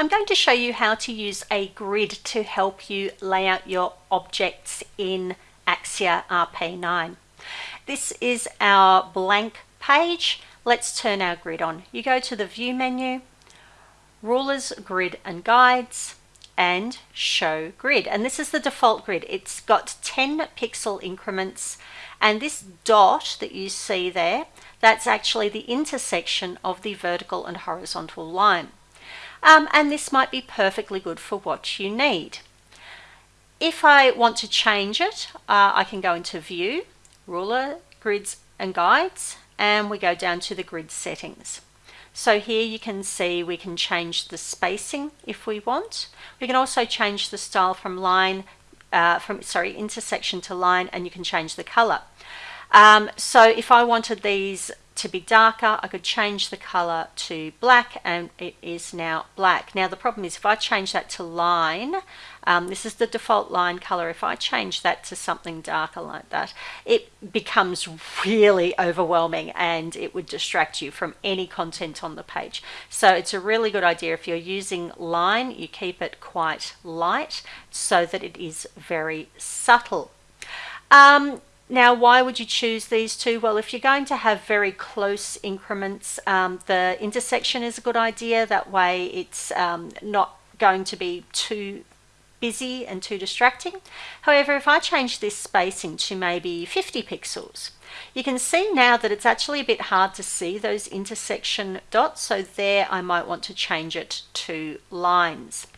I'm going to show you how to use a grid to help you lay out your objects in Axure RP9. This is our blank page. Let's turn our grid on. You go to the View menu, Rulers, Grid and Guides, and Show Grid. And this is the default grid. It's got 10 pixel increments and this dot that you see there, that's actually the intersection of the vertical and horizontal line um, and this might be perfectly good for what you need. If I want to change it, uh, I can go into View, Ruler, Grids and Guides, and we go down to the grid settings. So here you can see we can change the spacing if we want. We can also change the style from line, uh, from sorry, intersection to line, and you can change the color. Um, so if I wanted these to be darker, I could change the color to black and it is now black. Now the problem is if I change that to line, um, this is the default line color. If I change that to something darker like that, it becomes really overwhelming and it would distract you from any content on the page. So it's a really good idea if you're using line, you keep it quite light so that it is very subtle. Um, now, why would you choose these two? Well, if you're going to have very close increments, um, the intersection is a good idea. That way it's um, not going to be too busy and too distracting. However, if I change this spacing to maybe 50 pixels, you can see now that it's actually a bit hard to see those intersection dots. So there I might want to change it to lines.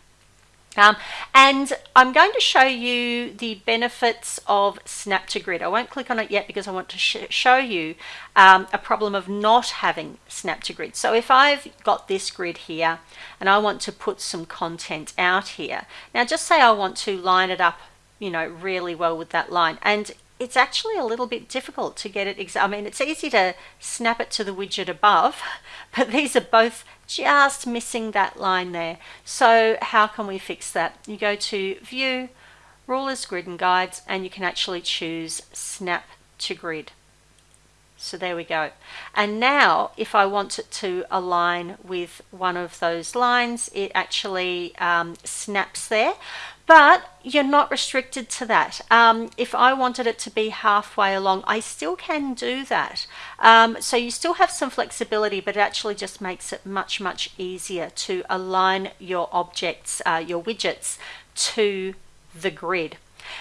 Um, and I'm going to show you the benefits of Snap to Grid. I won't click on it yet because I want to sh show you um, a problem of not having Snap to Grid. So if I've got this grid here and I want to put some content out here, now just say I want to line it up you know really well with that line and it's actually a little bit difficult to get it I mean it's easy to snap it to the widget above but these are both just missing that line there. So how can we fix that? You go to View, Rulers, Grid and Guides, and you can actually choose Snap to Grid. So there we go. And now if I want it to align with one of those lines, it actually um, snaps there. But you're not restricted to that. Um, if I wanted it to be halfway along, I still can do that. Um, so you still have some flexibility, but it actually just makes it much, much easier to align your objects, uh, your widgets to the grid.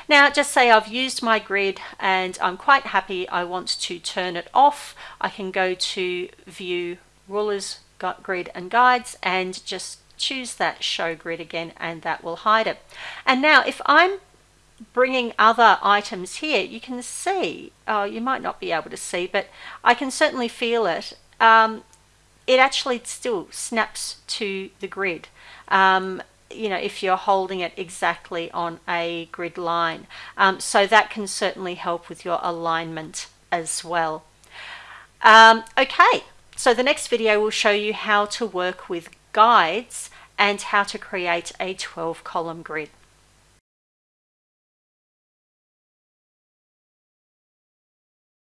Now just say I've used my grid and I'm quite happy I want to turn it off. I can go to view rulers, grid and guides and just choose that show grid again and that will hide it. And now if I'm bringing other items here, you can see, oh, you might not be able to see, but I can certainly feel it. Um, it actually still snaps to the grid. Um, you know, if you're holding it exactly on a grid line. Um, so that can certainly help with your alignment as well. Um, okay, so the next video will show you how to work with guides and how to create a 12 column grid.